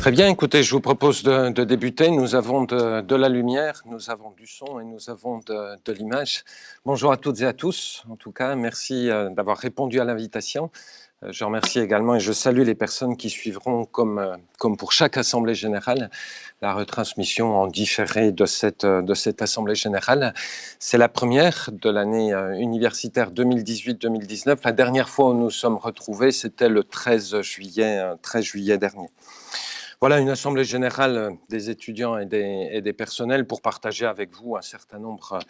Très bien, écoutez, je vous propose de, débuter. Nous avons de, la lumière, nous avons du son et nous avons de, l'image. Bonjour à toutes et à tous. En tout cas, merci euh, d'avoir répondu à l'invitation. Euh, je remercie également et je salue les personnes qui suivront, comme, euh, pour chaque Assemblée générale, la retransmission en différé de cette, Assemblée générale. C'est la première de l'année universitaire 2018-2019. La dernière fois où nous sommes retrouvés, c'était le 13 juillet, 13 juillet dernier. Voilà une assemblée générale des étudiants et des, personnels pour partager avec vous un certain nombre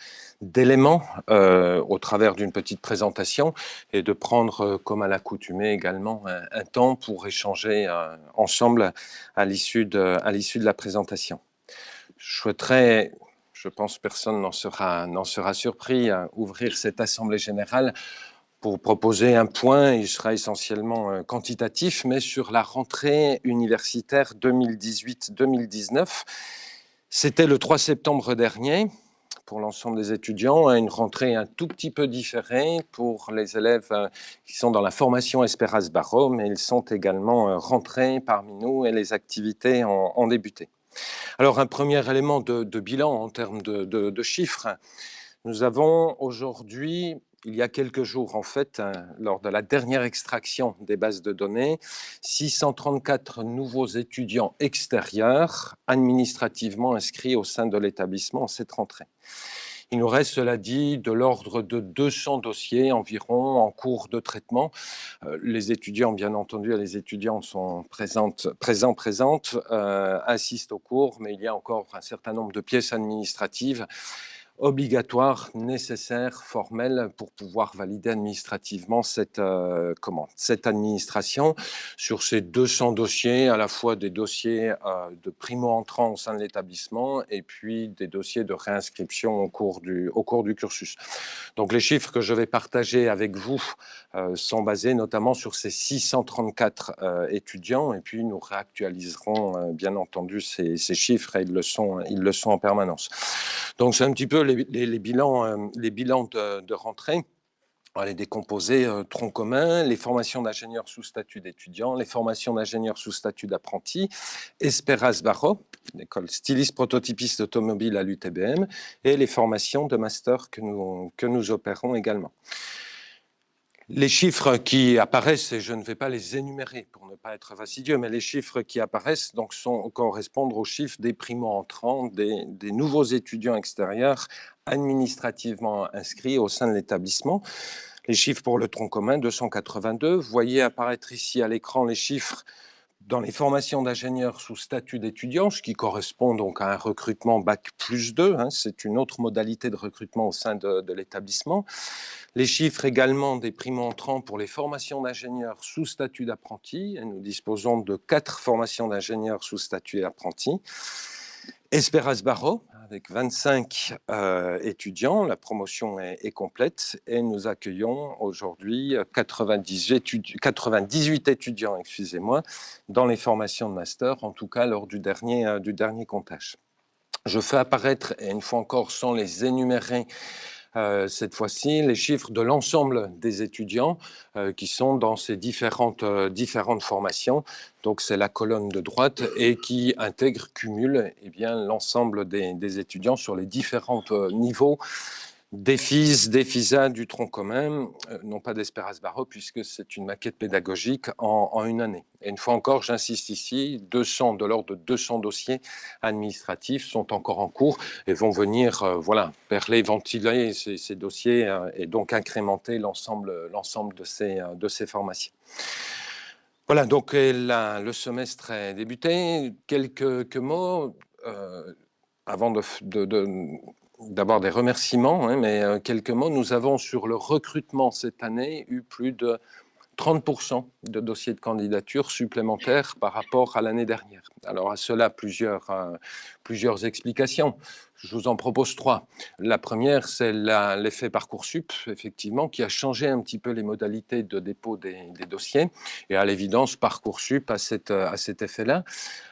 d'éléments euh, au travers d'une petite présentation et de prendre, euh, comme à l'accoutumée également, un, temps pour échanger euh, ensemble à l'issue de, la présentation. Je souhaiterais je pense personne n'en sera, sera surpris ouvrir cette assemblée générale pour proposer un point, il sera essentiellement euh, quantitatif, mais sur la rentrée universitaire 2018-2019. C'était le 3 septembre dernier pour l'ensemble des étudiants, une rentrée un tout petit peu différée pour les élèves euh, qui sont dans la formation Esperas Barreau, mais ils sont également euh, rentrés parmi nous et les activités ont, débuté. Alors un premier élément de, bilan en termes de chiffres, nous avons aujourd'hui il y a quelques jours, en fait, hein, lors de la dernière extraction des bases de données, 634 nouveaux étudiants extérieurs administrativement inscrits au sein de l'établissement en cette rentrée. Il nous reste, cela dit, de l'ordre de 200 dossiers environ en cours de traitement. Euh, les étudiants, bien entendu, les étudiants sont présentes, présents, présentes, euh, assistent aux cours, mais il y a encore un certain nombre de pièces administratives obligatoire, nécessaire, formel pour pouvoir valider administrativement cette, euh, cette administration sur ces 200 dossiers, à la fois des dossiers euh, de primo-entrants au sein de l'établissement et puis des dossiers de réinscription au cours, du, cursus. Donc les chiffres que je vais partager avec vous euh, sont basés notamment sur ces 634 étudiants et puis nous réactualiserons bien entendu ces, ces, chiffres et ils le sont, ils le sont en permanence. Donc c'est un petit peu les, bilans, euh, les bilans de, rentrée. On les décomposer, euh, tronc commun, les formations d'ingénieurs sous statut d'étudiants, les formations d'ingénieurs sous statut d'apprenti, Esperas Barro, l'école styliste prototypiste automobile à l'UTBM, et les formations de master que nous, que nous opérons également. Les chiffres qui apparaissent, et je ne vais pas les énumérer pour ne pas être fastidieux, mais les chiffres qui apparaissent donc sont, correspondent aux chiffres des primo-entrants, des, des, nouveaux étudiants extérieurs administrativement inscrits au sein de l'établissement. Les chiffres pour le tronc commun, 282. Vous voyez apparaître ici à l'écran les chiffres dans les formations d'ingénieurs sous statut d'étudiant, ce qui correspond donc à un recrutement Bac plus 2, hein, c'est une autre modalité de recrutement au sein de, l'établissement. Les chiffres également des primo-entrants pour les formations d'ingénieurs sous statut d'apprenti, nous disposons de quatre formations d'ingénieurs sous statut d'apprenti. Esperas Barro, avec 25 euh, étudiants. La promotion est, complète et nous accueillons aujourd'hui 98, 98 étudiants excusez-moi, dans les formations de master, en tout cas lors du dernier, euh, du dernier comptage. Je fais apparaître, et une fois encore sans les énumérer, euh, cette fois-ci les chiffres de l'ensemble des étudiants euh, qui sont dans ces différentes, euh, différentes formations. Donc c'est la colonne de droite et qui intègre, cumule eh l'ensemble des, des, étudiants sur les différents niveaux des FISA, du tronc commun, euh, non pas d'Espérance Barreau, puisque c'est une maquette pédagogique en, une année. Et une fois encore, j'insiste ici, 200, de l'ordre de 200 dossiers administratifs sont encore en cours et vont venir euh, voilà, perler, ventiler ces, dossiers euh, et donc incrémenter l'ensemble de ces, de ces formations. Voilà, donc le semestre est débuté. Quelques, mots avant de, d'abord des remerciements, hein, mais euh, quelques mots. Nous avons sur le recrutement cette année eu plus de 30% de dossiers de candidature supplémentaires par rapport à l'année dernière. Alors à cela, plusieurs, euh, plusieurs explications. Je vous en propose trois. La première, c'est l'effet Parcoursup, effectivement, qui a changé un petit peu les modalités de dépôt des, dossiers. Et à l'évidence, Parcoursup a, cet effet-là.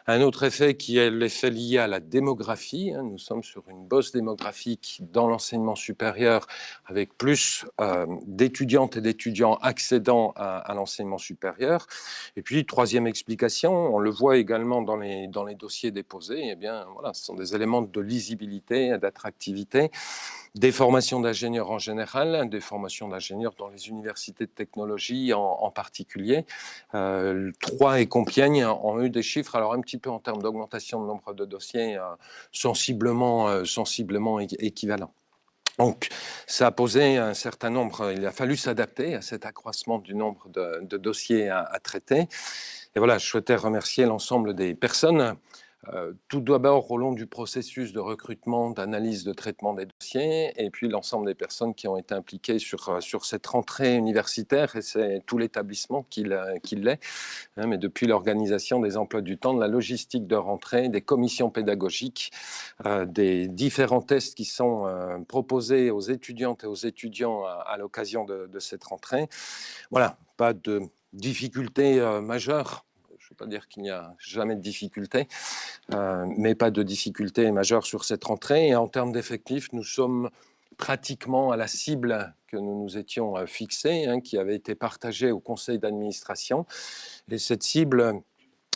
Un autre effet qui est l'effet lié à la démographie. Hein. Nous sommes sur une bosse démographique dans l'enseignement supérieur avec plus euh, d'étudiantes et d'étudiants accédant à, l'enseignement supérieur. Et puis, troisième explication, on le voit également dans les, dans les dossiers déposés, eh bien, voilà, ce sont des éléments de lisibilité d'attractivité, des formations d'ingénieurs en général, des formations d'ingénieurs dans les universités de technologie en, particulier. Euh, Troyes et Compiègne ont eu des chiffres, alors un petit peu en termes d'augmentation de nombre de dossiers, euh, sensiblement, euh, sensiblement équivalents. Donc, ça a posé un certain nombre, il a fallu s'adapter à cet accroissement du nombre de, dossiers à, traiter. Et voilà, je souhaitais remercier l'ensemble des personnes tout d'abord au long du processus de recrutement, d'analyse, de traitement des dossiers, et puis l'ensemble des personnes qui ont été impliquées sur, euh, sur cette rentrée universitaire, et c'est tout l'établissement qui l'est, hein, mais depuis l'organisation des emplois du temps, de la logistique de rentrée, des commissions pédagogiques, euh, des différents tests qui sont proposés aux étudiantes et aux étudiants à, l'occasion de, cette rentrée. Voilà, pas de difficultés majeures pas dire qu'il n'y a jamais de difficultés, euh, mais pas de difficultés majeures sur cette rentrée. Et en termes d'effectifs, nous sommes pratiquement à la cible que nous nous étions euh, fixée, hein, qui avait été partagée au conseil d'administration. Et cette cible,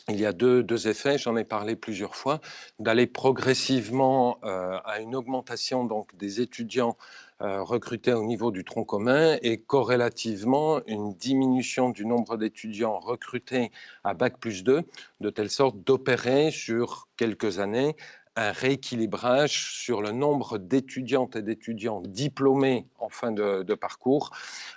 il y a deux, deux effets, j'en ai parlé plusieurs fois, d'aller progressivement euh, à une augmentation donc, des étudiants recrutés au niveau du tronc commun et corrélativement une diminution du nombre d'étudiants recrutés à Bac plus 2, de telle sorte d'opérer sur quelques années un rééquilibrage sur le nombre d'étudiantes et d'étudiants diplômés en fin de, de parcours,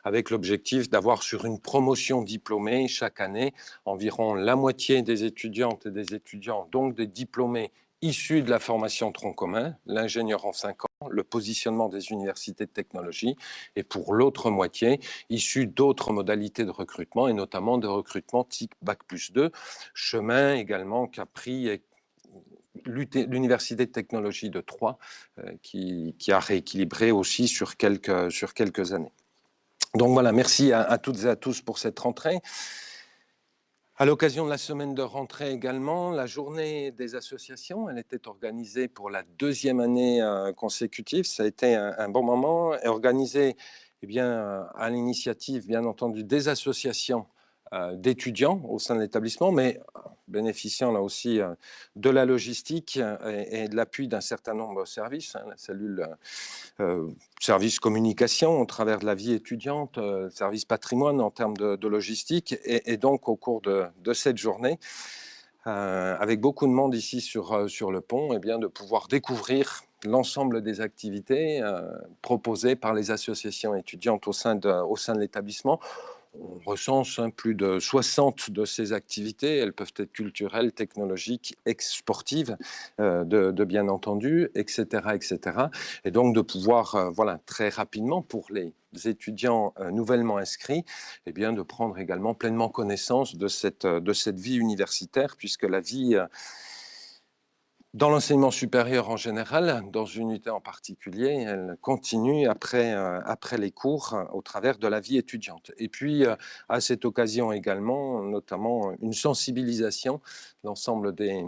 avec l'objectif d'avoir sur une promotion diplômée chaque année environ la moitié des étudiantes et des étudiants, donc des diplômés issus de la formation tronc commun, l'ingénieur en 5 ans, le positionnement des universités de technologie, et pour l'autre moitié, issus d'autres modalités de recrutement, et notamment de recrutement type Bac plus 2, chemin également qu'a pris l'université de technologie de Troyes, euh, qui, a rééquilibré aussi sur quelques, sur quelques années. Donc voilà, merci à toutes et à tous pour cette rentrée. À l'occasion de la semaine de rentrée également, la journée des associations, elle était organisée pour la deuxième année euh, consécutive. Ça a été un, bon moment, et organisée eh bien, à l'initiative, bien entendu, des associations d'étudiants au sein de l'établissement, mais bénéficiant là aussi euh, de la logistique et, de l'appui d'un certain nombre de services, hein, la cellule euh, service communication au travers de la vie étudiante, service patrimoine en termes de, logistique, et, donc au cours de, cette journée, avec beaucoup de monde ici sur, sur le pont, et eh bien, de pouvoir découvrir l'ensemble des activités proposées par les associations étudiantes au sein de, au sein de l'établissement on recense hein, plus de 60 de ces activités. Elles peuvent être culturelles, technologiques, sportives, euh, de, bien entendu, etc., etc. Et donc de pouvoir, euh, voilà, très rapidement pour les étudiants euh, nouvellement inscrits, eh bien de prendre également pleinement connaissance de cette, de cette vie universitaire, puisque la vie dans l'enseignement supérieur en général, dans une unité en particulier, elle continue après, euh, après les cours euh, au travers de la vie étudiante. Et puis, euh, à cette occasion également, notamment une sensibilisation, l'ensemble des,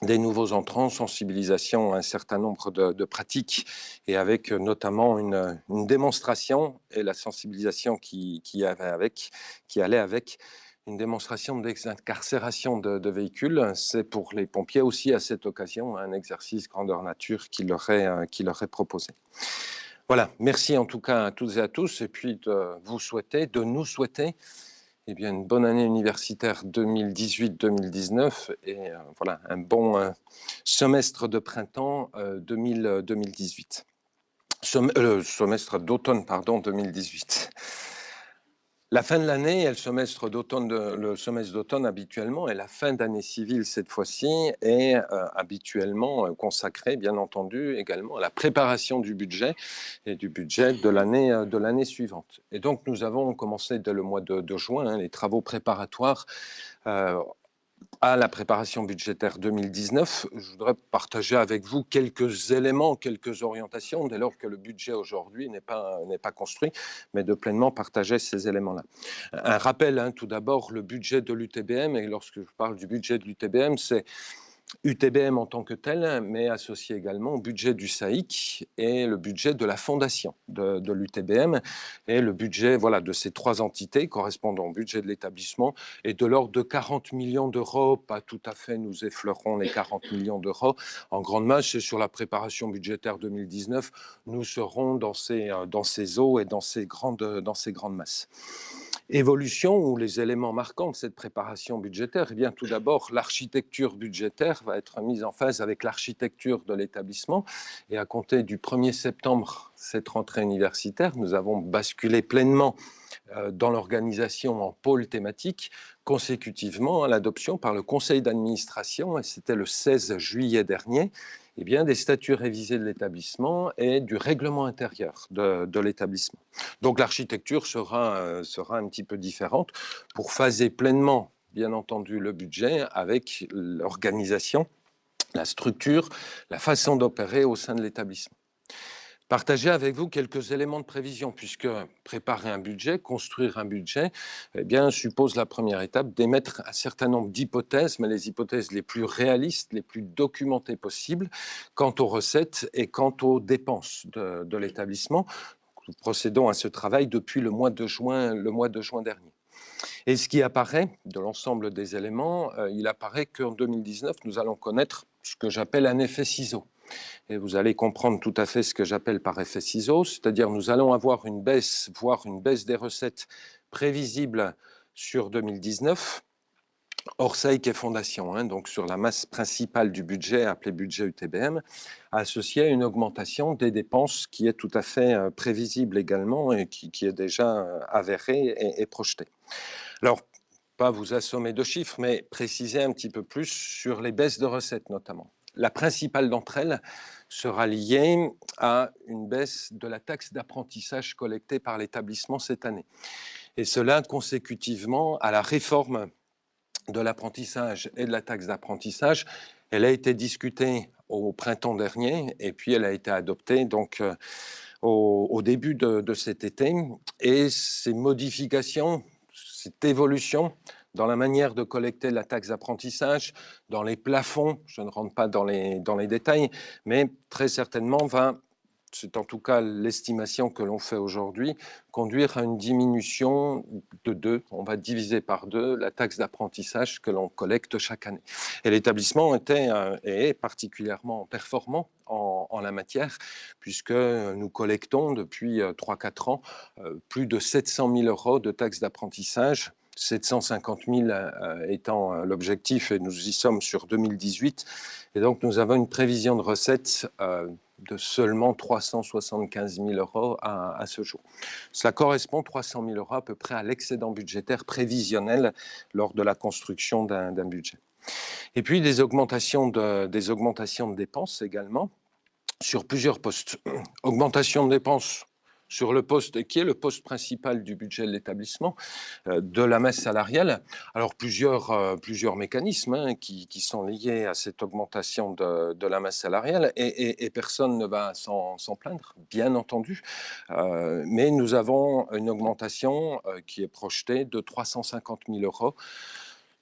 des nouveaux entrants, sensibilisation à un certain nombre de, pratiques et avec notamment une, démonstration et la sensibilisation qui, qui, avait avec, qui allait avec une démonstration d'incarcération de, de, véhicules. C'est pour les pompiers aussi à cette occasion un exercice grandeur nature qui leur est, euh, qui leur est proposé. Voilà, merci en tout cas à toutes et à tous et puis de vous souhaiter, de nous souhaiter eh bien, une bonne année universitaire 2018-2019 et euh, voilà, un bon euh, semestre de printemps 2018. semestre d'automne, pardon, 2018. La fin de l'année et le semestre d'automne, habituellement et la fin d'année civile cette fois-ci est euh, habituellement euh, consacrée, bien entendu, également à la préparation du budget et du budget de l'année euh, suivante. Et donc nous avons commencé dès le mois de, juin hein, les travaux préparatoires à la préparation budgétaire 2019, je voudrais partager avec vous quelques éléments, quelques orientations, dès lors que le budget aujourd'hui n'est pas, construit, mais de pleinement partager ces éléments-là. Un rappel, hein, tout d'abord, le budget de l'UTBM, et lorsque je parle du budget de l'UTBM, c'est UTBM en tant que tel, mais associé également au budget du SAIC et le budget de la fondation de, l'UTBM. Et le budget voilà, de ces trois entités correspondant au budget de l'établissement est de l'ordre de 40 millions d'euros. Pas tout à fait, nous effleurons les 40 millions d'euros. En grande masse, c'est sur la préparation budgétaire 2019. Nous serons dans ces, euh, dans ces eaux et dans ces grandes, dans ces grandes masses évolution ou les éléments marquants de cette préparation budgétaire Eh bien, tout d'abord, l'architecture budgétaire va être mise en phase avec l'architecture de l'établissement. Et à compter du 1er septembre, cette rentrée universitaire, nous avons basculé pleinement dans l'organisation en pôle thématique consécutivement à l'adoption par le conseil d'administration, et c'était le 16 juillet dernier, eh bien, des statuts révisés de l'établissement et du règlement intérieur de, l'établissement. Donc l'architecture sera, euh, sera un petit peu différente pour phaser pleinement, bien entendu, le budget avec l'organisation, la structure, la façon d'opérer au sein de l'établissement partager avec vous quelques éléments de prévision, puisque préparer un budget, construire un budget, eh bien, suppose la première étape d'émettre un certain nombre d'hypothèses, mais les hypothèses les plus réalistes, les plus documentées possibles, quant aux recettes et quant aux dépenses de, l'établissement. Nous procédons à ce travail depuis le mois de juin, le mois de juin dernier. Et ce qui apparaît de l'ensemble des éléments, euh, il apparaît qu'en 2019, nous allons connaître ce que j'appelle un effet ciseau. Et vous allez comprendre tout à fait ce que j'appelle par effet ciseaux, c'est-à-dire nous allons avoir une baisse, voire une baisse des recettes prévisible sur 2019, hors SAIC et Fondation, hein, donc sur la masse principale du budget, appelé budget UTBM, associée à une augmentation des dépenses qui est tout à fait euh, prévisible également et qui, est déjà euh, avérée et projetée. Alors, pas vous assommer de chiffres, mais préciser un petit peu plus sur les baisses de recettes notamment. La principale d'entre elles sera liée à une baisse de la taxe d'apprentissage collectée par l'établissement cette année. Et cela consécutivement à la réforme de l'apprentissage et de la taxe d'apprentissage. Elle a été discutée au printemps dernier et puis elle a été adoptée donc euh, au, début de, de, cet été. Et ces modifications, cette évolution dans la manière de collecter la taxe d'apprentissage, dans les plafonds, je ne rentre pas dans les, dans les détails, mais très certainement va, c'est en tout cas l'estimation que l'on fait aujourd'hui, conduire à une diminution de deux, on va diviser par deux la taxe d'apprentissage que l'on collecte chaque année. Et l'établissement était euh, et est particulièrement performant en, en, la matière, puisque nous collectons depuis 3-4 euh, ans euh, plus de 700 000 euros de taxes d'apprentissage 750 000 euh, étant euh, l'objectif, et nous y sommes sur 2018. Et donc, nous avons une prévision de recettes euh, de seulement 375 000 euros à, ce jour. Cela correspond 300 000 euros à peu près à l'excédent budgétaire prévisionnel lors de la construction d'un budget. Et puis des augmentations de, des augmentations de dépenses également sur plusieurs postes. Augmentation de dépenses sur le poste qui est le poste principal du budget de l'établissement, euh, de la masse salariale. Alors plusieurs, euh, plusieurs mécanismes hein, qui, sont liés à cette augmentation de, la masse salariale et, personne ne va s'en plaindre, bien entendu. Euh, mais nous avons une augmentation qui est projetée de 350 000 euros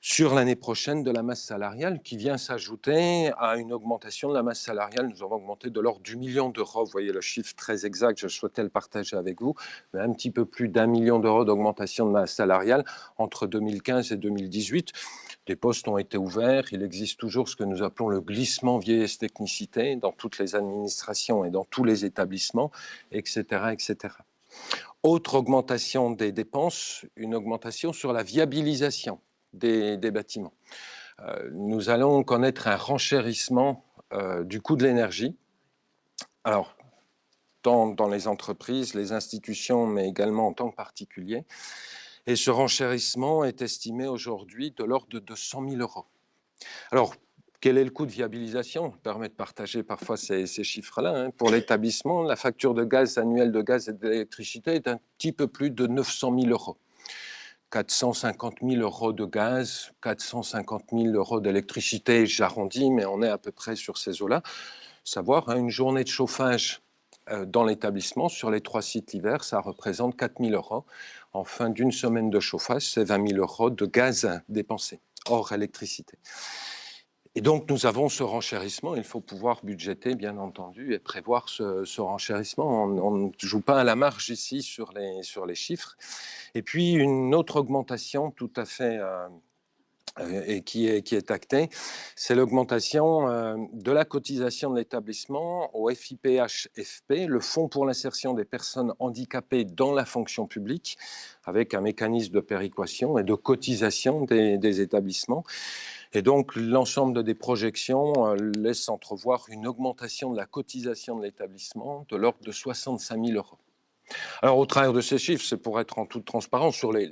sur l'année prochaine de la masse salariale qui vient s'ajouter à une augmentation de la masse salariale. Nous avons augmenté de l'ordre du million d'euros. Vous voyez le chiffre très exact, je souhaitais le partager avec vous, mais un petit peu plus d'un million d'euros d'augmentation de masse salariale entre 2015 et 2018. Des postes ont été ouverts, il existe toujours ce que nous appelons le glissement vieillesse technicité dans toutes les administrations et dans tous les établissements, etc. etc. Autre augmentation des dépenses, une augmentation sur la viabilisation des, bâtiments. Euh, nous allons connaître un renchérissement euh, du coût de l'énergie. Alors, tant dans les entreprises, les institutions, mais également en tant que particulier. Et ce renchérissement est estimé aujourd'hui de l'ordre de 200 000 euros. Alors, quel est le coût de viabilisation? Je permet de partager parfois ces, chiffres-là. Hein. Pour l'établissement, la facture de gaz annuelle de gaz et d'électricité est un petit peu plus de 900 000 euros. 450 000 euros de gaz, 450 000 euros d'électricité, j'arrondis, mais on est à peu près sur ces eaux-là. Savoir, hein, une journée de chauffage euh, dans l'établissement, sur les trois sites l'hiver, ça représente 4 000 euros. En fin d'une semaine de chauffage, c'est 20 000 euros de gaz dépensé, hors électricité. Et donc, nous avons ce renchérissement. Il faut pouvoir budgéter, bien entendu, et prévoir ce, renchérissement. On ne joue pas à la marge ici sur les, sur les chiffres. Et puis, une autre augmentation tout à fait... Euh, et qui est, qui est actée, c'est l'augmentation euh, de la cotisation de l'établissement au FIPH-FP, le Fonds pour l'insertion des personnes handicapées dans la fonction publique, avec un mécanisme de péréquation et de cotisation des établissements. Et donc, l'ensemble des projections euh, laisse entrevoir une augmentation de la cotisation de l'établissement de l'ordre de 65 000 euros. Alors, au travers de ces chiffres, c'est pour être en toute transparence sur les,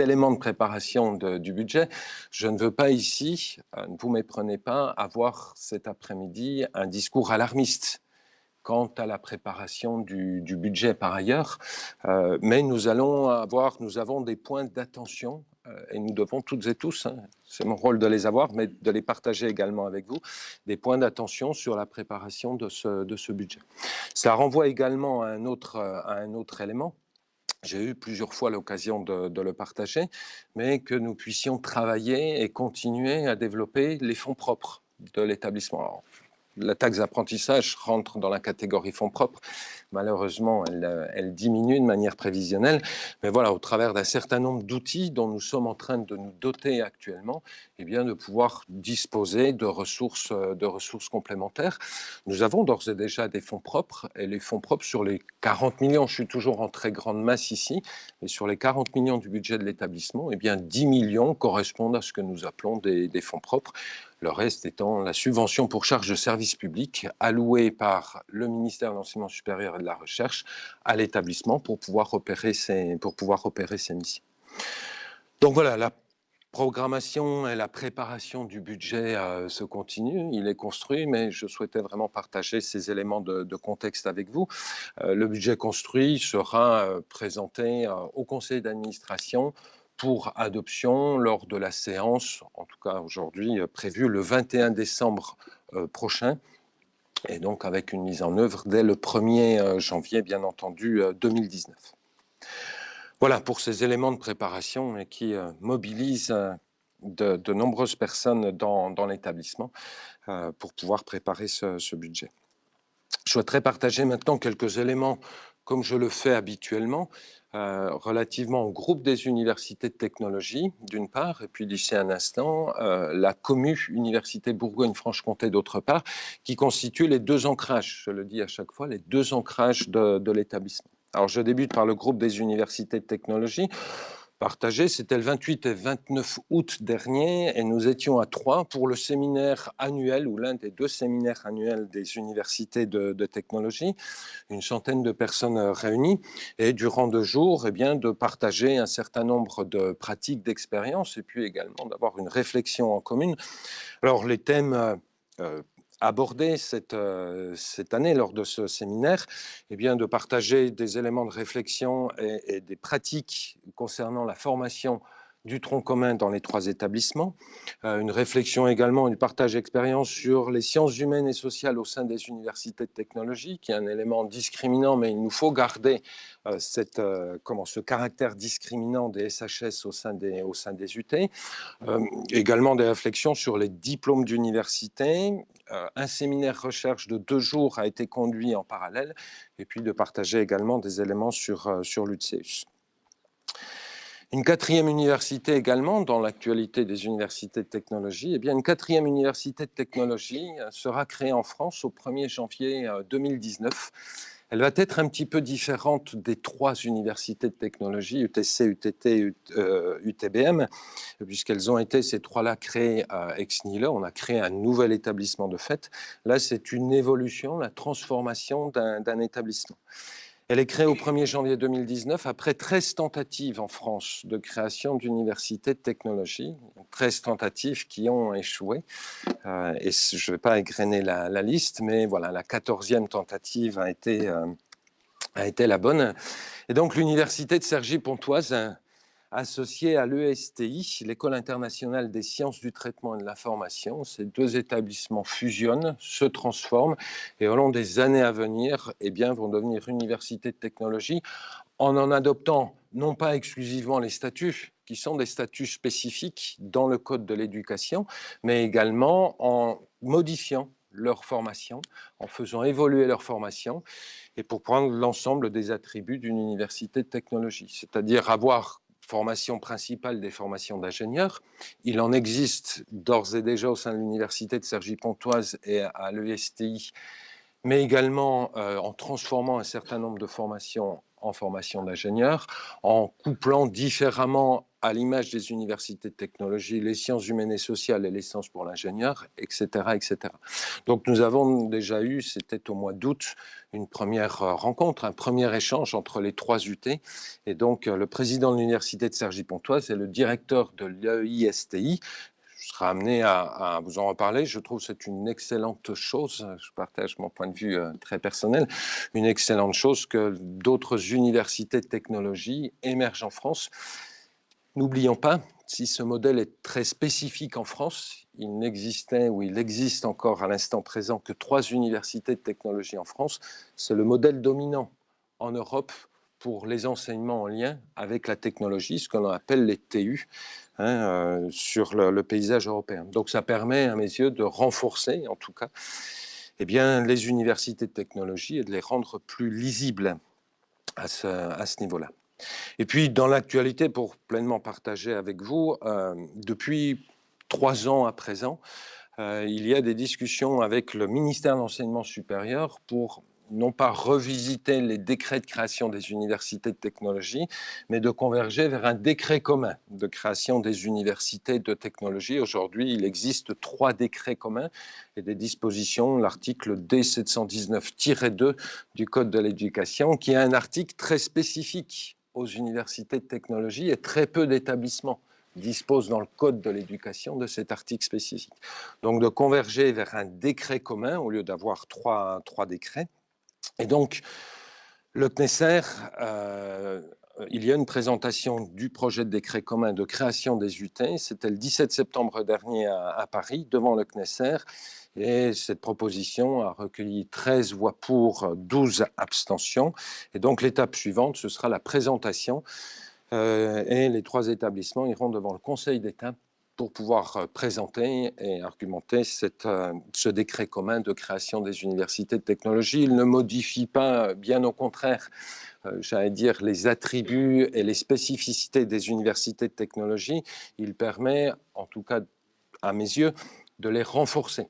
éléments de préparation du budget. Je ne veux pas ici, euh, ne vous méprenez pas, avoir cet après-midi un discours alarmiste quant à la préparation du, budget par ailleurs, euh, mais nous allons avoir, nous avons des points d'attention et nous devons toutes et tous, hein, c'est mon rôle de les avoir, mais de les partager également avec vous, des points d'attention sur la préparation de ce, de ce budget. Ça renvoie également à un autre, à un autre élément, j'ai eu plusieurs fois l'occasion de, de, le partager, mais que nous puissions travailler et continuer à développer les fonds propres de l'établissement la taxe d'apprentissage rentre dans la catégorie fonds propres. Malheureusement, elle, elle, diminue de manière prévisionnelle. Mais voilà, au travers d'un certain nombre d'outils dont nous sommes en train de nous doter actuellement, eh bien, de pouvoir disposer de ressources, de ressources complémentaires. Nous avons d'ores et déjà des fonds propres. Et les fonds propres, sur les 40 millions, je suis toujours en très grande masse ici, mais sur les 40 millions du budget de l'établissement, eh bien, 10 millions correspondent à ce que nous appelons des, fonds propres le reste étant la subvention pour charges de service public allouée par le ministère de l'Enseignement supérieur et de la Recherche à l'établissement pour, pouvoir opérer ses, pour pouvoir opérer ses missions. Donc voilà, la programmation et la préparation du budget euh, se continuent, il est construit, mais je souhaitais vraiment partager ces éléments de, contexte avec vous. Euh, le budget construit sera euh, présenté au conseil d'administration pour adoption lors de la séance, en tout cas aujourd'hui prévue le 21 décembre prochain, et donc avec une mise en œuvre dès le 1er euh, janvier, bien entendu, 2019. Voilà pour ces éléments de préparation qui mobilisent de, nombreuses personnes dans, l'établissement pour pouvoir préparer ce, ce budget. Je souhaiterais partager maintenant quelques éléments comme je le fais habituellement, euh, relativement au groupe des universités de technologie, d'une part, et puis d'ici un instant, euh, la commu Université Bourgogne-Franche-Comté, d'autre part, qui constitue les deux ancrages, je le dis à chaque fois, les deux ancrages de, de l'établissement. Alors, je débute par le groupe des universités de technologie partagé. C'était le 28 et 29 août dernier et nous étions à Troyes pour le séminaire annuel ou l'un des deux séminaires annuels des universités de, technologie. Une centaine de personnes réunies et durant deux jours, eh bien, de partager un certain nombre de pratiques d'expérience et puis également d'avoir une réflexion en commune. Alors les thèmes euh, aborder cette, euh, cette année lors de ce séminaire, eh bien, de partager des éléments de réflexion et des pratiques concernant la formation du tronc commun dans les trois établissements, euh, une réflexion également, du partage d'expérience sur les sciences humaines et sociales au sein des universités de technologie, qui est un élément discriminant, mais il nous faut garder euh, cette, euh, comment, ce caractère discriminant des SHS au sein des, au sein des UT. également des réflexions sur les diplômes d'université. un séminaire recherche de deux jours a été conduit en parallèle, et puis de partager également des éléments sur, sur l'UTCEUS. Une quatrième université également, dans l'actualité des universités de technologie, eh bien une quatrième université de technologie euh, sera créée en France au 1er janvier 2019. Euh, Elle va être un petit peu différente des trois universités de technologie, UTC, UTT, UTBM, puisqu'elles ont été ces trois-là créées à Ex-Nihilo. On a créé un nouvel établissement de fait. Là, c'est une évolution, la transformation d'un établissement. Elle est créée au 1er janvier 2019 après 13 tentatives en France de création d'universités de technologie, 13 tentatives qui ont échoué. Euh, et je ne vais pas égrener la, liste, mais voilà, la 14e tentative a été, euh, a été la bonne. Et donc l'université de Cergy-Pontoise, associée à l'ESTI, l'École internationale des sciences du traitement et de l'information, ces deux établissements fusionnent, se transforment et au long des années à venir, eh bien, vont devenir universités de technologie en en adoptant non pas exclusivement les statuts, qui sont des statuts spécifiques dans le Code de l'éducation, mais également en modifiant leur formation, en faisant évoluer leur formation, et pour prendre l'ensemble des attributs d'une université de technologie, c'est-à-dire avoir formation principale des formations d'ingénieurs. Il en existe d'ores et déjà au sein de l'université de Cergy-Pontoise et à l'ESTI, mais également euh, en transformant un certain nombre de formations en formation d'ingénieurs, en couplant différemment à l'image des universités de technologie, les sciences humaines et sociales et les sciences pour l'ingénieur, etc., etc. Donc nous avons déjà eu, c'était au mois d'août, une première euh, rencontre, un premier échange entre les trois UT. Et donc euh, le président de l'université de Cergy-Pontoise et le directeur de l'EISTI, je serai amené à, vous en reparler. Je trouve que c'est une excellente chose, je partage mon point de vue euh, très personnel, une excellente chose que d'autres universités de technologie émergent en France N'oublions pas, si ce modèle est très spécifique en France, il n'existait ou il existe encore à l'instant présent que trois universités de technologie en France. C'est le modèle dominant en Europe pour les enseignements en lien avec la technologie, ce qu'on appelle les TU, hein, euh, sur le, paysage européen. Donc ça permet, à mes yeux, de renforcer, en tout cas, eh bien, les universités de technologie et de les rendre plus lisibles à ce niveau-là. Et puis, dans l'actualité, pour pleinement partager avec vous, euh, depuis trois ans à présent, euh, il y a des discussions avec le ministère de l'Enseignement supérieur pour non pas revisiter les décrets de création des universités de technologie, mais de converger vers un décret commun de création des universités de technologie. Aujourd'hui, il existe trois décrets communs et des dispositions, l'article D719-2 du Code de l'éducation, qui est un article très spécifique aux universités de technologie et très peu d'établissements disposent dans le Code de l'éducation de cet article spécifique. Donc de converger vers un décret commun au lieu d'avoir trois, trois décrets. Et donc, le CNESER, euh, il y a une présentation du projet de décret commun de création des UT. C'était le 17 septembre dernier à, à Paris, devant le CNESER. Et cette proposition a recueilli 13 voix pour, 12 abstentions. Et donc l'étape suivante, ce sera la présentation. Euh, et les trois établissements iront devant le Conseil d'État pour pouvoir euh, présenter et argumenter euh, ce décret commun de création des universités de technologie. Il ne modifie pas, bien au contraire, j'allais dire, les attributs et les spécificités des universités de technologie. Il permet, en tout cas à mes yeux, de les renforcer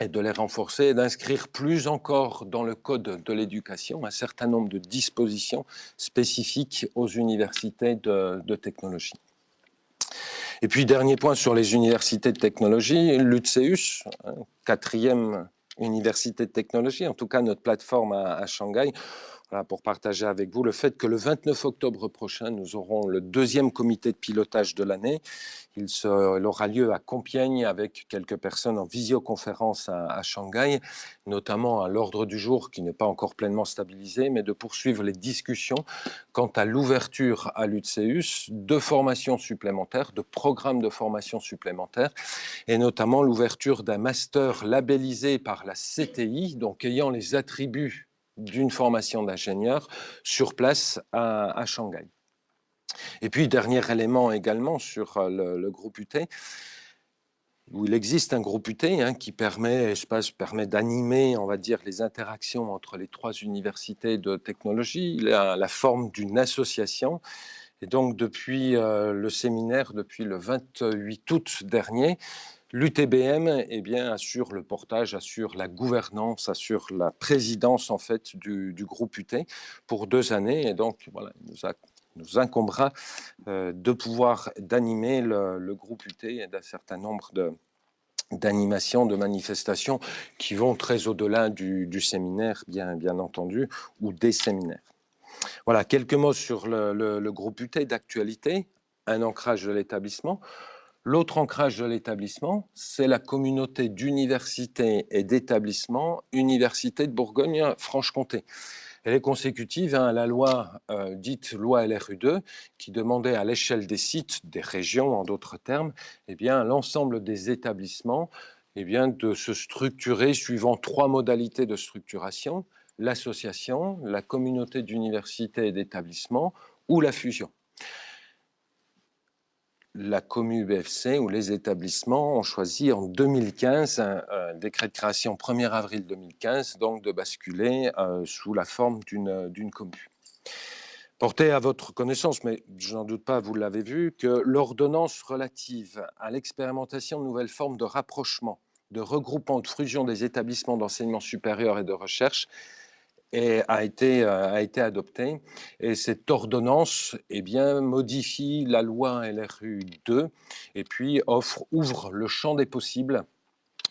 et de les renforcer et d'inscrire plus encore dans le code de l'éducation un certain nombre de dispositions spécifiques aux universités de, technologie. Et puis, dernier point sur les universités de technologie, l'UTCEUS, hein, quatrième université de technologie, en tout cas notre plateforme à Shanghai, pour partager avec vous le fait que le 29 octobre prochain, nous aurons le deuxième comité de pilotage de l'année. Il, aura lieu à Compiègne avec quelques personnes en visioconférence à, Shanghai, notamment à l'ordre du jour qui n'est pas encore pleinement stabilisé, mais de poursuivre les discussions quant à l'ouverture à l'UTCEUS de formations supplémentaires, de programmes de formation supplémentaires, et notamment l'ouverture d'un master labellisé par la CTI, donc ayant les attributs d'une formation d'ingénieur sur place à, Shanghai. Et puis, dernier élément également sur euh, le, groupe UT, où il existe un groupe UT hein, qui permet, permet d'animer, on va dire, les interactions entre les trois universités de technologie. Il a la forme d'une association. Et donc, depuis euh, le séminaire, depuis le 28 août dernier, L'UTBM eh bien, assure le portage, assure la gouvernance, assure la présidence en fait du, groupe UT pour deux années. Et donc, voilà, il nous, incombera euh, de pouvoir d'animer le, groupe UT et d'un certain nombre d'animations, de manifestations qui vont très au-delà du, séminaire, bien, bien entendu, ou des séminaires. Voilà, quelques mots sur le, le groupe UT d'actualité, un ancrage de l'établissement. L'autre ancrage de l'établissement, c'est la communauté d'universités et d'établissements Université de Bourgogne-Franche-Comté. Elle est consécutive à la loi dite loi LRU2 qui demandait à l'échelle des sites, des régions en d'autres termes, eh l'ensemble des établissements eh bien, de se structurer suivant trois modalités de structuration, l'association, la communauté d'universités et d'établissements ou la fusion. La commu BFC ou les établissements ont choisi en 2015, un, décret de création 1er avril 2015, donc de basculer euh, sous la forme d'une commune. Portez à votre connaissance, mais je n'en doute pas, vous l'avez vu, que l'ordonnance relative à l'expérimentation de nouvelles formes de rapprochement de regroupement, de fusion des établissements d'enseignement supérieur et de recherche a, été, euh, a été adoptée. Et cette ordonnance eh bien, modifie la loi LRU 2 et puis offre, ouvre le champ des possibles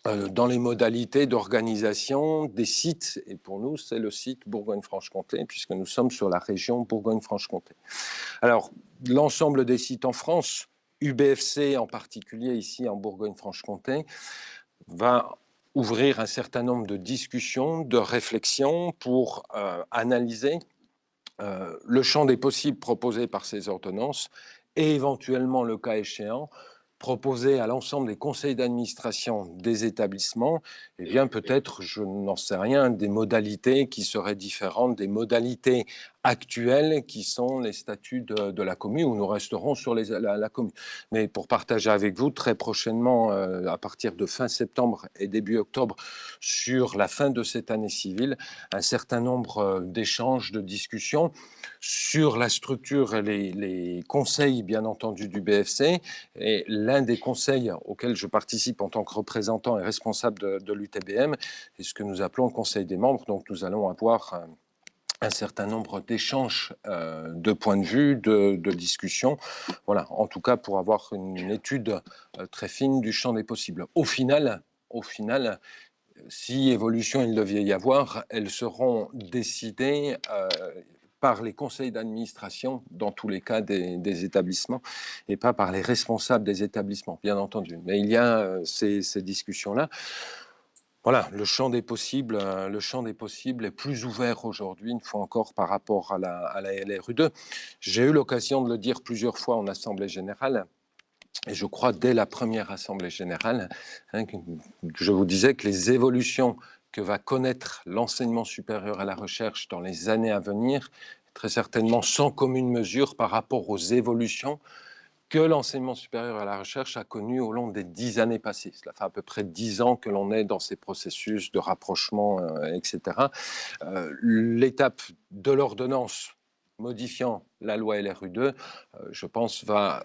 euh, dans les modalités d'organisation des sites. Et pour nous, c'est le site Bourgogne-Franche-Comté, puisque nous sommes sur la région Bourgogne-Franche-Comté. Alors, l'ensemble des sites en France, UBFC en particulier ici en Bourgogne-Franche-Comté, va ouvrir un certain nombre de discussions, de réflexions pour euh, analyser euh, le champ des possibles proposés par ces ordonnances et éventuellement, le cas échéant, proposer à l'ensemble des conseils d'administration des établissements, eh bien peut-être, je n'en sais rien, des modalités qui seraient différentes des modalités actuels qui sont les statuts de, la commune, où nous resterons sur la, commune. Mais pour partager avec vous très prochainement, euh, à partir de fin septembre et début octobre, sur la fin de cette année civile, un certain nombre euh, d'échanges, de discussions sur la structure et les, conseils, bien entendu, du BFC. Et l'un des conseils auxquels je participe en tant que représentant et responsable de, de l'UTBM est ce que nous appelons le conseil des membres. Donc nous allons avoir euh, un certain nombre d'échanges euh, de points de vue, de, discussions, voilà, en tout cas pour avoir une étude euh, très fine du champ des possibles. Au final, au final si évolution il devait y avoir, elles seront décidées euh, par les conseils d'administration, dans tous les cas des, établissements, et pas par les responsables des établissements, bien entendu. Mais il y a ces discussions-là. Voilà, le champ des possibles, euh, le champ des possibles est plus ouvert aujourd'hui, une fois encore, par rapport à la, à la LRU2. J'ai eu l'occasion de le dire plusieurs fois en Assemblée générale, et je crois dès la première Assemblée générale, hein, je vous disais que les évolutions que va connaître l'enseignement supérieur à la recherche dans les années à venir, très certainement sans commune mesure par rapport aux évolutions que l'enseignement supérieur à la recherche a connu au long des dix années passées. Cela fait à peu près dix ans que l'on est dans ces processus de rapprochement, euh, etc. Euh, l'étape de l'ordonnance modifiant la loi LRU2, euh, je pense, va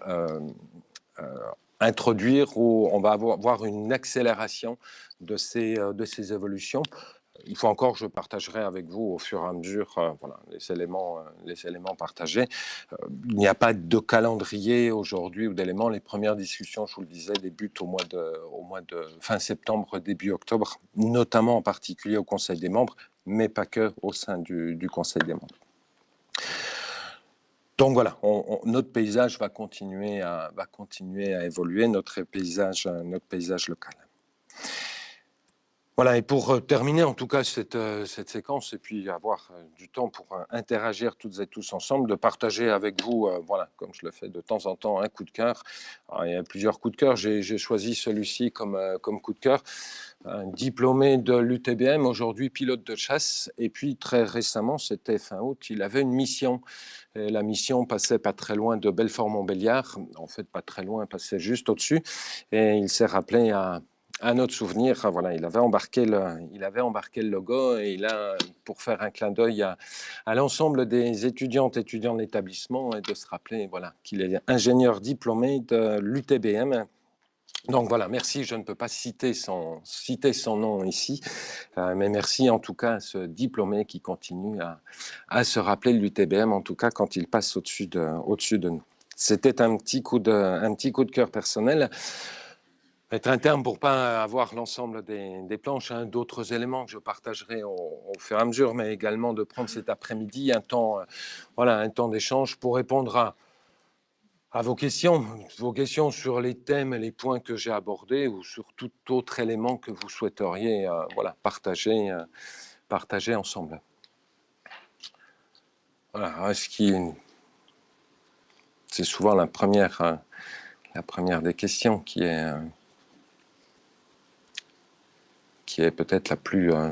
introduire ou on va avoir une accélération de ces, de ces évolutions il faut encore, je partagerai avec vous au fur et à mesure euh, voilà, les, éléments, euh, les éléments partagés. Euh, il n'y a pas de calendrier aujourd'hui ou d'éléments. Les premières discussions, je vous le disais, débutent au mois de, fin septembre, début octobre, notamment en particulier au Conseil des membres, mais pas que au sein du, Conseil des membres. Donc voilà, notre paysage va continuer, à, va continuer à évoluer, notre paysage, notre paysage local. Voilà, et pour euh, terminer en tout cas cette, euh, cette séquence et puis avoir euh, du temps pour interagir toutes et tous ensemble, de partager avec vous, voilà, comme je le fais de temps en temps, un coup de cœur. il y a plusieurs coups de cœur, j'ai choisi celui-ci comme, comme coup de cœur. Un diplômé de l'UTBM, aujourd'hui pilote de chasse, et puis très récemment, c'était fin août, il avait une mission. La mission passait pas très loin de Belfort-Montbéliard, en fait pas très loin, passait juste au-dessus, et il s'est rappelé à un autre souvenir, ah, voilà, il avait embarqué le, logo et il a, pour faire un clin d'œil à, l'ensemble des étudiantes étudiants de l'établissement et de se rappeler, voilà, qu'il est ingénieur diplômé de l'UTBM. Donc voilà, merci, je ne peux pas citer son, nom ici, euh, mais merci en tout cas à ce diplômé qui continue à, se rappeler l'UTBM, en tout cas quand il passe au-dessus de, nous. C'était un petit coup de cœur personnel être un terme pour pas avoir l'ensemble des, planches, hein, d'autres éléments que je partagerai au, fur et à mesure, mais également de prendre cet après-midi un temps, euh, voilà, temps d'échange pour répondre à, vos questions, vos questions sur les thèmes et les points que j'ai abordés ou sur tout autre élément que vous souhaiteriez, euh, voilà, partager, euh, partager ensemble. Voilà, ce qui c'est souvent la première, la première des questions qui est, qui est peut-être la plus euh,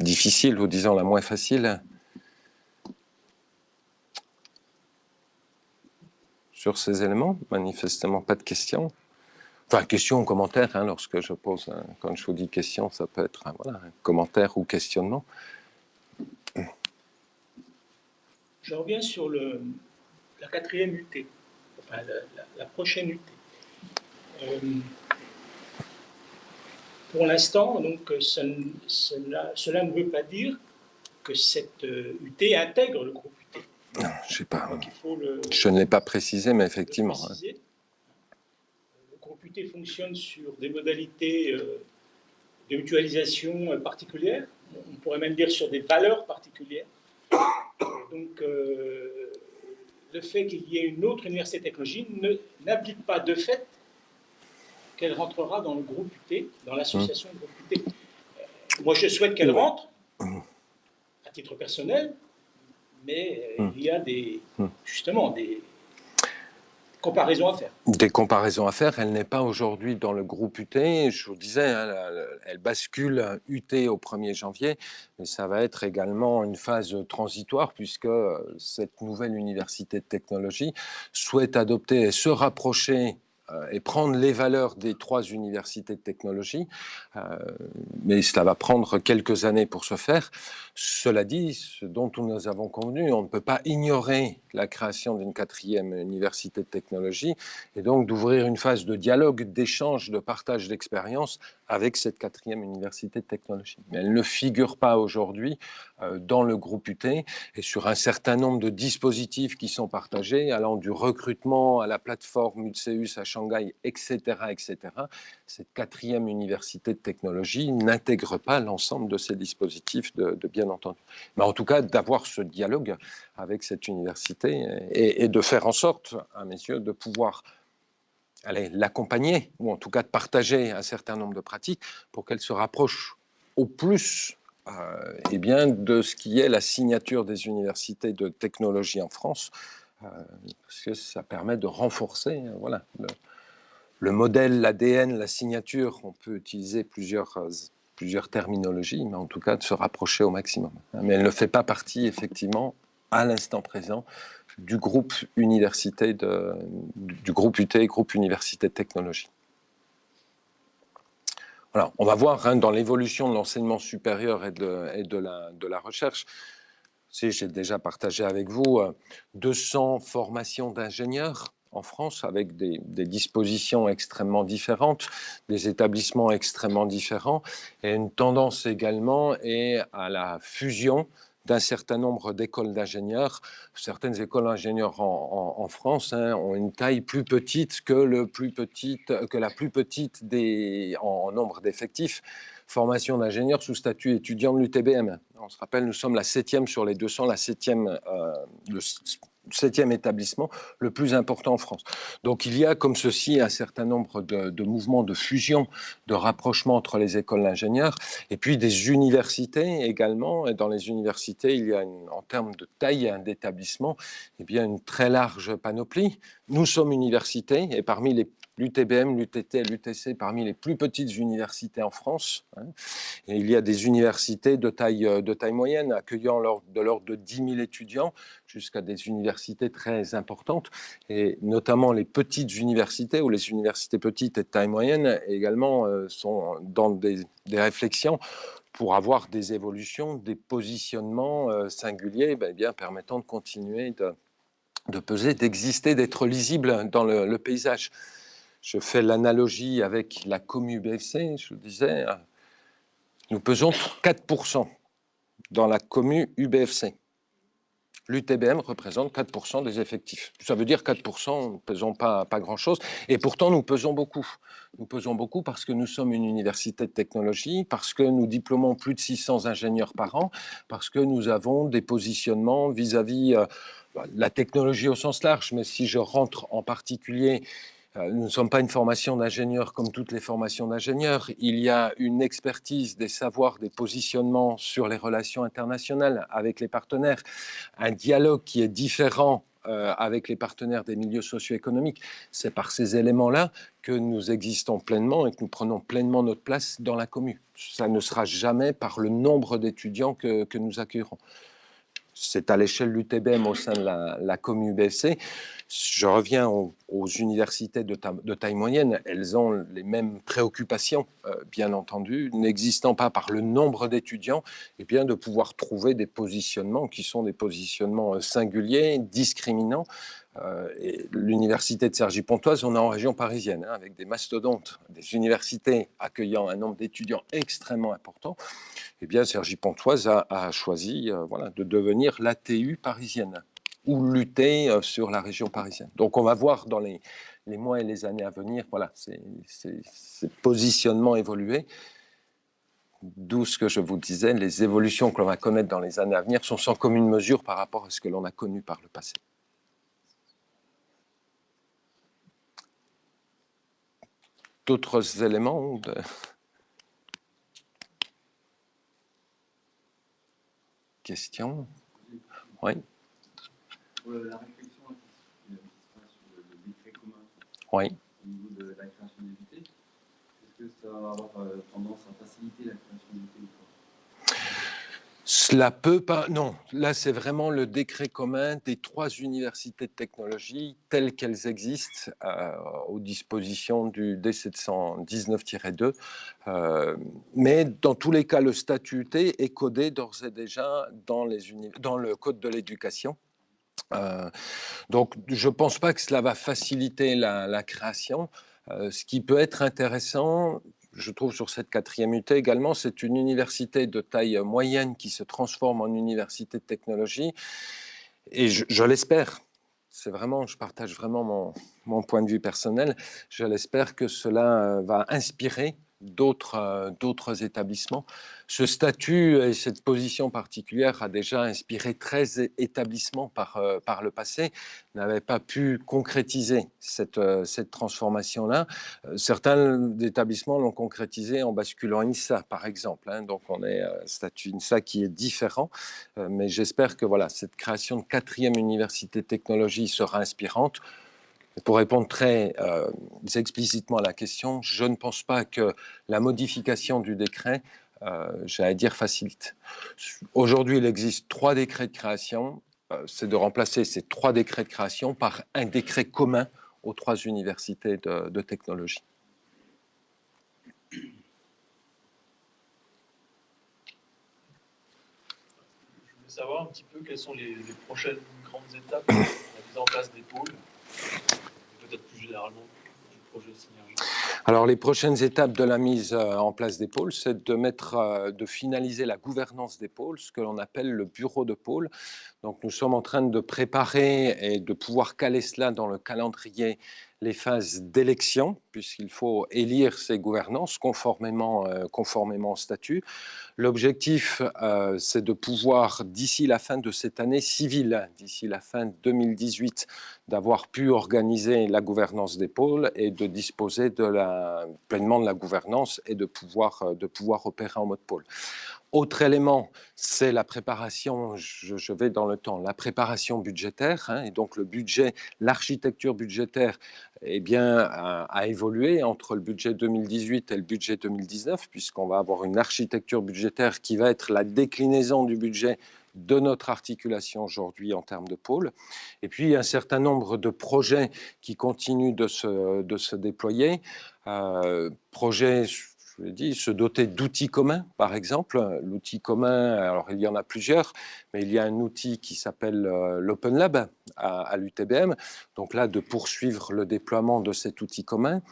difficile ou disons la moins facile. Sur ces éléments, manifestement pas de questions. Enfin, question ou commentaire, hein, lorsque je pose, quand je vous dis question, ça peut être voilà, un commentaire ou questionnement. Je reviens sur la quatrième UT, enfin la, prochaine UT. Euh, pour l'instant, donc, cela, cela, ne veut pas dire que cette UT euh, intègre le groupe UT. Non, je sais pas. je ne l'ai pas précisé, mais effectivement. Hein. Le groupe UT fonctionne sur des modalités euh, de mutualisation particulières. On pourrait même dire sur des valeurs particulières. Donc, le fait qu'il y ait une autre université technologie n'implique pas de fait qu'elle rentrera dans le groupe UT, dans l'association groupe UT. Euh, moi, je souhaite qu'elle rentre, à titre personnel, mais euh, il y a des, justement des, comparaisons à faire. Des comparaisons à faire. Elle n'est pas aujourd'hui dans le groupe UT. Je vous disais, hein, elle bascule UT au 1er janvier, mais ça va être également une phase transitoire puisque euh, cette nouvelle université de technologie souhaite adopter et se rapprocher et prendre les valeurs des trois universités de technologie, euh, mais cela va prendre quelques années pour se faire. Cela dit, ce dont nous avons convenu, on ne peut pas ignorer la création d'une quatrième université de technologie et donc d'ouvrir une phase de dialogue, d'échange, de partage d'expériences avec cette quatrième université de technologie. Mais elle ne figure pas aujourd'hui euh, dans le groupe UT et sur un certain nombre de dispositifs qui sont partagés, allant du recrutement à la plateforme UTCEUS à Shanghai, etc., etc., cette quatrième université de technologie n'intègre pas l'ensemble de ces dispositifs, de, bien entendu. Mais en tout cas, d'avoir ce dialogue avec cette université et, et de faire en sorte, à mes yeux, de pouvoir l'accompagner, ou en tout cas de partager un certain nombre de pratiques pour qu'elle se rapproche au plus euh, eh bien, de ce qui est la signature des universités de technologie en France, euh, parce que ça permet de renforcer euh, voilà, le, modèle, l'ADN, la signature. On peut utiliser plusieurs, plusieurs terminologies, mais en tout cas de se rapprocher au maximum. Mais elle ne fait pas partie, effectivement, à l'instant présent, du groupe université du groupe UT, groupe université de technologie. Voilà, on va voir hein, dans l'évolution de l'enseignement supérieur et de la recherche. Si j'ai déjà partagé avec vous 200 euh, formations d'ingénieurs en France avec des, des, dispositions extrêmement différentes, des établissements extrêmement différents et une tendance également est à la fusion d'un certain nombre d'écoles d'ingénieurs. Certaines écoles d'ingénieurs en, France hein, ont une taille plus petite que, la plus petite des, en, nombre d'effectifs. Formation d'ingénieurs sous statut étudiant de l'UTBM. On se rappelle, nous sommes la septième sur les 200, la septième, euh, septième établissement le plus important en France. Donc il y a comme ceci un certain nombre de, mouvements de fusion, de rapprochement entre les écoles d'ingénieurs et puis des universités également. Et dans les universités, il y a en termes de taille d'établissement, eh bien une très large panoplie. Nous sommes universités et parmi les l'UTBM, l'UTT l'UTC parmi les plus petites universités en France. Hein. Et il y a des universités de taille, euh, de taille moyenne accueillant de l'ordre de 10 000 étudiants jusqu'à des universités très importantes. Et notamment les petites universités ou les universités petites et de taille moyenne également euh, sont dans des, réflexions pour avoir des évolutions, des positionnements euh, singuliers ben, bien, permettant de continuer de, peser, d'exister, d'être lisible dans le paysage. Je fais l'analogie avec la commu BFC, je le disais, nous pesons 4% dans la commu UBFC. L'UTBM représente 4% des effectifs. Ça veut dire 4%, nous ne pesons pas, grand-chose, et pourtant nous pesons beaucoup. Nous pesons beaucoup parce que nous sommes une université de technologie, parce que nous diplômons plus de 600 ingénieurs par an, parce que nous avons des positionnements vis-à-vis -vis, euh, la technologie au sens large, mais si je rentre en particulier nous ne sommes pas une formation d'ingénieur comme toutes les formations d'ingénieurs. Il y a une expertise des savoirs, des positionnements sur les relations internationales avec les partenaires, un dialogue qui est différent euh, avec les partenaires des milieux socio-économiques. C'est par ces éléments-là que nous existons pleinement et que nous prenons pleinement notre place dans la commune. Ça ne sera jamais par le nombre d'étudiants que, que nous accueillerons c'est à l'échelle de l'UTBM au sein de la, la UBFC. Je reviens aux, universités de, taille moyenne, elles ont les mêmes préoccupations, euh, bien entendu, n'existant pas par le nombre d'étudiants, et bien de pouvoir trouver des positionnements qui sont des positionnements euh, singuliers, discriminants, euh, l'université de Cergy-Pontoise, on est en région parisienne, hein, avec des mastodontes, des universités accueillant un nombre d'étudiants extrêmement important. Eh bien, Cergy-Pontoise a, choisi euh, voilà, de devenir l'ATU parisienne ou lutter euh, sur la région parisienne. Donc, on va voir dans les, les mois et les années à venir, voilà, ces, ces positionnements évoluer. D'où ce que je vous disais, les évolutions que l'on va connaître dans les années à venir sont sans commune mesure par rapport à ce que l'on a connu par le passé. D'autres éléments de... Questions Oui. La réflexion qui sur le décret commun oui. au niveau de la création d'unités, est-ce que ça va avoir euh, tendance à faciliter la création d'unités ou pas? Cela peut pas, non, là c'est vraiment le décret commun des trois universités de technologie telles qu'elles existent euh, aux dispositions du D719-2. Euh, mais dans tous les cas, le statut T est codé d'ores et déjà dans, le code de l'éducation. Euh, donc je ne pense pas que cela va faciliter la création. ce qui peut être intéressant, je trouve, sur cette quatrième UT également, c'est une université de taille moyenne qui se transforme en université de technologie. Et je, l'espère, c'est vraiment, je partage vraiment mon, mon, point de vue personnel, je l'espère que cela va inspirer euh, d'autres établissements. Ce statut et cette position particulière a déjà inspiré 13 établissements par, euh, par le passé, n'avaient pas pu concrétiser cette, euh, cette transformation-là. Certains établissements l'ont concrétisé en basculant INSA, par exemple. Hein. donc on est statut INSA qui est différent, mais j'espère que voilà, cette création de quatrième université de technologie sera inspirante. Pour répondre très euh, explicitement à la question, je ne pense pas que la modification du décret, euh, j'allais dire, facilite. Aujourd'hui, il existe trois décrets de création. Euh, c'est de remplacer ces trois décrets de création par un décret commun aux trois universités de, technologie. Je voulais savoir un petit peu quelles sont les, les prochaines grandes étapes de la mise en place des pôles plus généralement du projet Synergie alors, les prochaines étapes de la mise euh, en place des pôles, c'est de, mettre, euh, de finaliser la gouvernance des pôles, ce que l'on appelle le bureau de pôle. Donc, nous sommes en train de préparer et de pouvoir caler cela dans le calendrier les phases d'élection, puisqu'il faut élire ces gouvernances conformément, euh, conformément au statut. L'objectif, euh, c'est de pouvoir, d'ici la fin de cette année civile, d'ici la fin 2018, d'avoir pu organiser la gouvernance des pôles et de disposer pleinement de la gouvernance et de pouvoir, euh, de pouvoir opérer en mode pôle. Autre élément, c'est la préparation, je, vais dans le temps, la préparation budgétaire, hein, et donc le budget, l'architecture budgétaire eh bien, a, évolué entre le budget 2018 et le budget 2019, puisqu'on va avoir une architecture budgétaire qui va être la déclinaison du budget de notre articulation aujourd'hui en termes de pôle. Et puis, un certain nombre de projets qui continuent de se, déployer. Euh, projets je vous l'ai dit, se doter d'outils communs, par exemple. L'outil commun, alors il y en a plusieurs, mais il y a un outil qui s'appelle euh, l'Open Lab à, l'UTBM. Donc là, de poursuivre le déploiement de cet outil commun.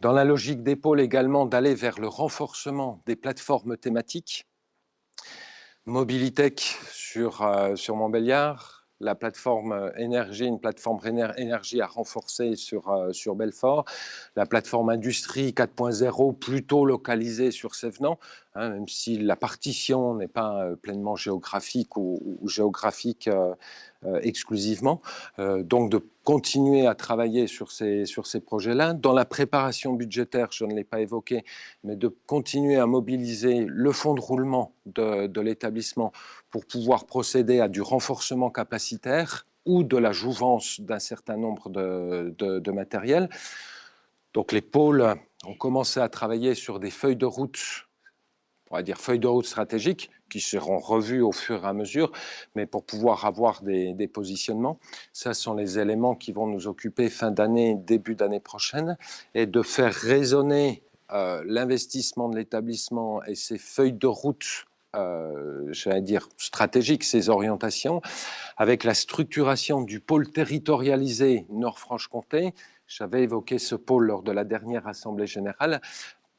Dans la logique d'épaule également, d'aller vers le renforcement des plateformes thématiques. Mobilitech sur, euh, sur Montbéliard, la plateforme euh, énergie, une plateforme énergie à renforcer sur, euh, sur Belfort, la plateforme industrie 4.0 plutôt localisée sur Sévenant, hein, même si la partition n'est pas euh, pleinement géographique ou, géographique exclusivement. donc de continuer à travailler sur ces, sur ces projets-là. Dans la préparation budgétaire, je ne l'ai pas évoqué, mais de continuer à mobiliser le fonds de roulement de, l'établissement pour pouvoir procéder à du renforcement capacitaire ou de la jouvence d'un certain nombre de, de, de matériel. Donc les pôles ont commencé à travailler sur des feuilles de route, on va dire feuilles de route stratégiques, qui seront revues au fur et à mesure, mais pour pouvoir avoir des, positionnements. Ça sont les éléments qui vont nous occuper fin d'année, début d'année prochaine, et de faire résonner euh, l'investissement de l'établissement et ses feuilles de route euh, j'allais dire, stratégiques, ces orientations, avec la structuration du pôle territorialisé Nord-Franche-Comté. J'avais évoqué ce pôle lors de la dernière Assemblée générale.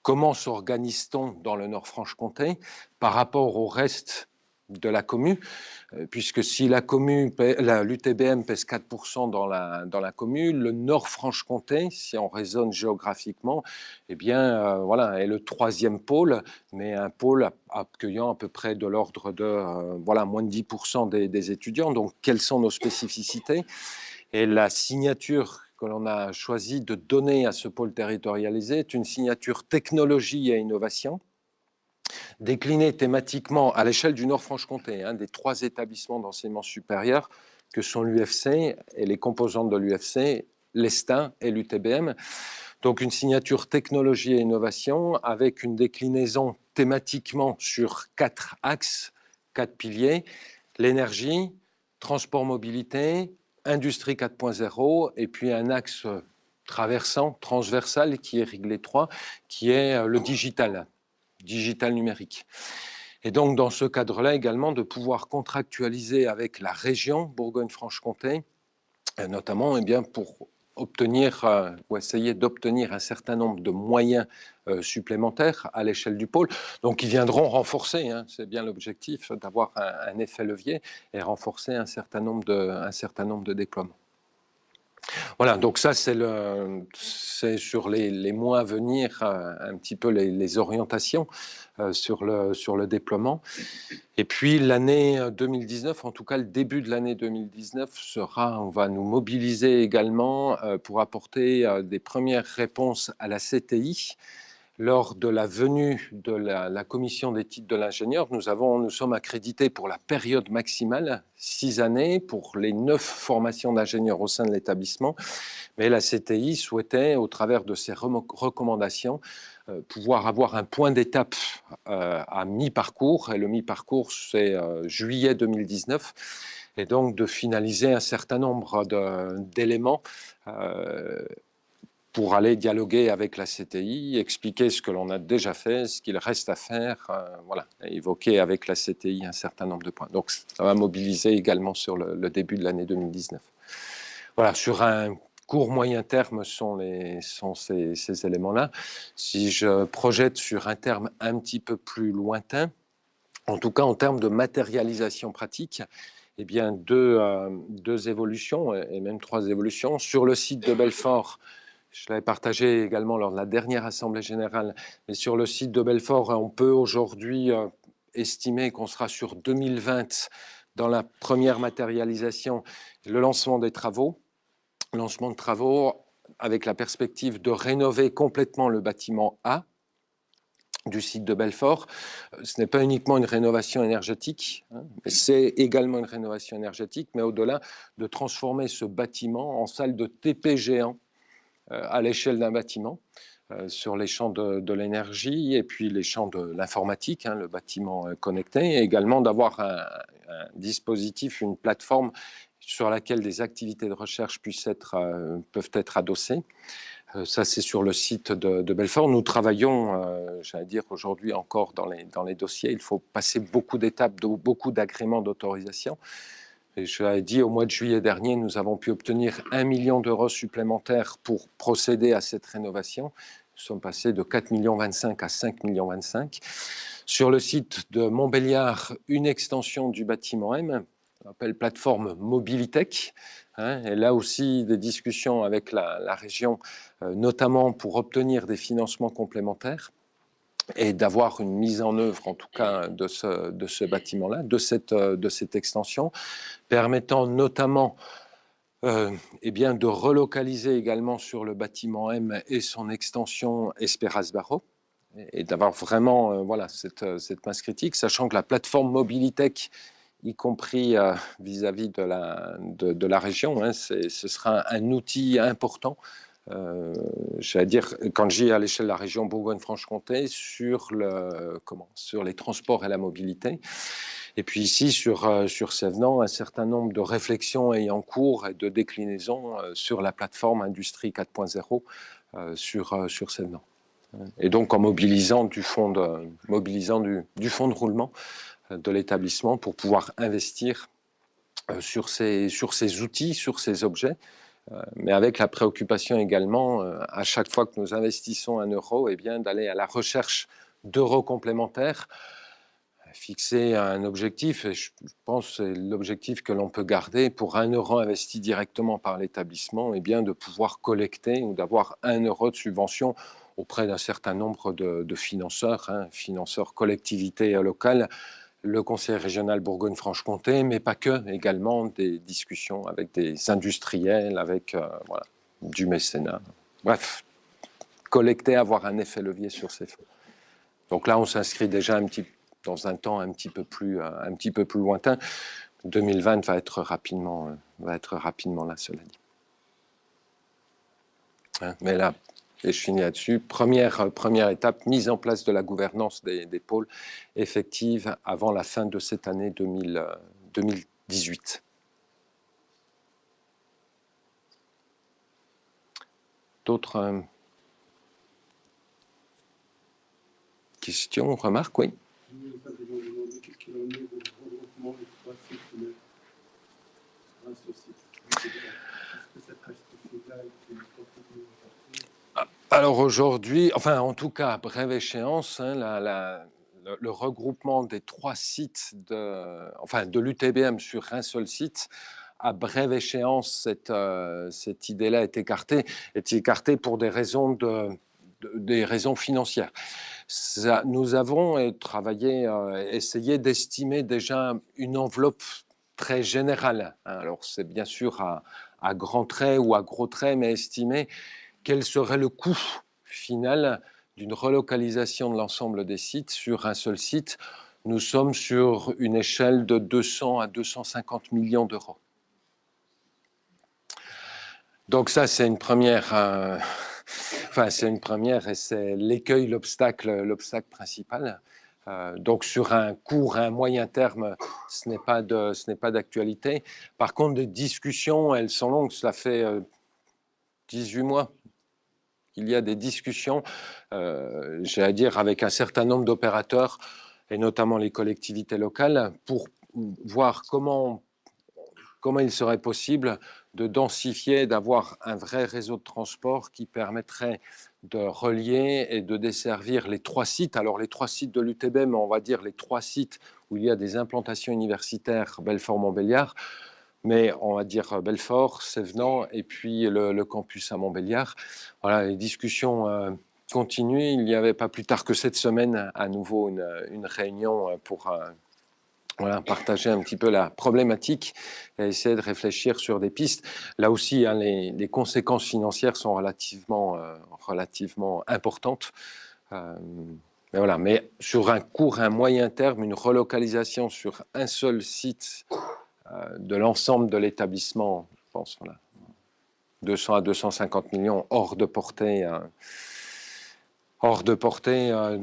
Comment s'organise-t-on dans le Nord-Franche-Comté par rapport au reste de la commune, euh, puisque si la commune, l'UTBM pèse 4% dans la, dans la commune, le Nord-Franche-Comté, si on raisonne géographiquement, eh bien, euh, voilà, est le troisième pôle, mais un pôle accueillant à peu près de l'ordre de euh, voilà, moins de 10% des, des étudiants. Donc, quelles sont nos spécificités? Et la signature que l'on a choisi de donner à ce pôle territorialisé est une signature technologie et innovation, déclinée thématiquement à l'échelle du Nord-Franche-Comté, un des trois établissements d'enseignement supérieur que sont l'UFC et les composantes de l'UFC, l'ESTA et l'UTBM. Donc une signature technologie et innovation avec une déclinaison thématiquement sur quatre axes, quatre piliers, l'énergie, transport mobilité, industrie 4.0 et puis un axe traversant, transversal qui est réglé 3, qui est le digital digital numérique. Et donc, dans ce cadre-là également, de pouvoir contractualiser avec la région Bourgogne-Franche-Comté, euh, notamment eh bien, pour obtenir euh, ou essayer d'obtenir un certain nombre de moyens euh, supplémentaires à l'échelle du pôle, donc ils viendront renforcer, hein, c'est bien l'objectif, d'avoir un, un, effet levier et renforcer un certain nombre de, un certain nombre de déploiements. Voilà, donc ça c'est sur les, les, mois à venir euh, un petit peu les, les orientations euh, sur, le, sur le déploiement. Et puis l'année 2019, en tout cas le début de l'année 2019 sera, on va nous mobiliser également euh, pour apporter des premières réponses à la CTI, lors de la venue de la, commission des titres de l'ingénieur, nous, nous sommes accrédités pour la période maximale, six années, pour les neuf formations d'ingénieurs au sein de l'établissement. Mais la CTI souhaitait, au travers de ses recommandations, euh, pouvoir avoir un point d'étape euh, à mi-parcours. Et le mi-parcours, c'est euh, juillet 2019 et donc de finaliser un certain nombre d'éléments pour aller dialoguer avec la CTI, expliquer ce que l'on a déjà fait, ce qu'il reste à faire, euh, voilà, évoquer avec la CTI un certain nombre de points. Donc ça va mobiliser également sur le, début de l'année 2019. Voilà, sur un court moyen terme sont, sont ces, éléments-là. Si je projette sur un terme un petit peu plus lointain, en tout cas en termes de matérialisation pratique, eh bien deux, euh, deux évolutions, et même trois évolutions. Sur le site de Belfort, je l'avais partagé également lors de la dernière Assemblée générale, mais sur le site de Belfort, on peut aujourd'hui euh, estimer qu'on sera sur 2020 dans la première matérialisation, le lancement des travaux, lancement de travaux avec la perspective de rénover complètement le bâtiment A du site de Belfort. Ce n'est pas uniquement une rénovation énergétique, hein, c'est également une rénovation énergétique, mais au-delà de transformer ce bâtiment en salle de TP géant euh, à l'échelle d'un bâtiment euh, sur les champs de, l'énergie et puis les champs de l'informatique, hein, le bâtiment euh, connecté, et également d'avoir un, dispositif, une plateforme sur laquelle des activités de recherche puissent être, euh, peuvent être adossées. Euh, ça, c'est sur le site de, Belfort. Nous travaillons, euh, j'allais dire, aujourd'hui encore dans les, dans les dossiers. Il faut passer beaucoup d'étapes, beaucoup d'agréments d'autorisation. Et je l'ai dit, au mois de juillet dernier, nous avons pu obtenir un million d'euros supplémentaires pour procéder à cette rénovation. Nous sommes passés de 4 millions 25 à 5 millions 25. Sur le site de Montbéliard, une extension du bâtiment M, on appelle plateforme Mobilitech. Hein, et là aussi, des discussions avec la, la région, euh, notamment pour obtenir des financements complémentaires et d'avoir une mise en œuvre, en tout cas, de ce, de ce bâtiment-là, de cette, de cette extension, permettant notamment euh, eh bien, de relocaliser également sur le bâtiment M et son extension Esperas Barro, et, d'avoir vraiment euh, voilà, cette, euh, cette, masse critique, sachant que la plateforme Mobilitech, y compris vis-à-vis de, la, de, la région, hein, ce sera un outil important euh, j'allais dire, quand j'ai à l'échelle de la région Bourgogne-Franche-Comté, sur, sur les transports et la mobilité. Et puis ici, sur, euh, sur un certain nombre de réflexions ayant cours et de déclinaisons euh, sur la plateforme Industrie 4.0 sur, sur Sévenant. Et donc en mobilisant du fonds de, mobilisant du, du de roulement de l'établissement pour pouvoir investir sur ces, sur ces outils, sur ces objets, euh, mais avec la préoccupation également, euh, à chaque fois que nous investissons un euro, eh bien d'aller à la recherche d'euros complémentaires, fixer un objectif, et je pense c'est l'objectif que l'on peut garder pour un euro investi directement par l'établissement, et eh bien de pouvoir collecter ou d'avoir un euro de subvention auprès d'un certain nombre de, financeurs, hein, financeurs collectivités locales, le Conseil régional Bourgogne-Franche-Comté, mais pas que, également des discussions avec des industriels, avec euh, voilà, du mécénat. Bref, collecter, avoir un effet levier sur ces fonds. Donc là, on s'inscrit déjà un petit, dans un temps un petit peu plus, euh, un petit peu plus lointain. 2020 va être rapidement, euh, va être rapidement là, cela dit. Hein, mais là, et je finis là-dessus. Première, euh, première étape, mise en place de la gouvernance des, pôles effective avant la fin de cette année 2018. Euh, D'autres euh, questions, remarques? Oui. Alors aujourd'hui, enfin en tout cas, brève échéance, hein, le, regroupement des trois sites de, enfin, de l'UTBM sur un seul site, à brève échéance, cette, euh, cette idée-là est écartée, est écartée pour des raisons, de, des raisons financières. nous avons euh, travaillé, euh, essayé d'estimer déjà une enveloppe très générale. Hein. alors c'est bien sûr à, à grands traits ou à gros traits, mais estimé quel serait le coût final d'une relocalisation de l'ensemble des sites sur un seul site? Nous sommes sur une échelle de 200 à 250 millions d'euros. Donc ça, c'est une première... Euh, enfin, c'est une première et c'est l'écueil, l'obstacle, l'obstacle principal. Euh, donc sur un court, un moyen terme, ce n'est pas de, ce n'est pas d'actualité. Par contre, des discussions, elles sont longues. Cela fait 18 euh, mois il y a des discussions, euh, j'allais dire, avec un certain nombre d'opérateurs, et notamment les collectivités locales, pour voir comment, comment il serait possible de densifier, d'avoir un vrai réseau de transport qui permettrait de relier et de desservir les trois sites. Alors les trois sites de l'UTBM, on va dire les trois sites où il y a des implantations universitaires Belfort-Montbéliard, mais on va dire euh, Belfort, Sévenant et puis le, campus à Montbéliard. Voilà, les discussions euh, continuent. Il n'y avait pas plus tard que cette semaine à nouveau une, réunion euh, pour voilà, partager un petit peu la problématique et essayer de réfléchir sur des pistes. Là aussi, hein, les, conséquences financières sont relativement, relativement importantes. mais voilà, mais sur un court, un moyen terme, une relocalisation sur un seul site euh, de l'ensemble de l'établissement, je pense, voilà, 200 à 250 millions hors de portée, euh, hors de portée euh,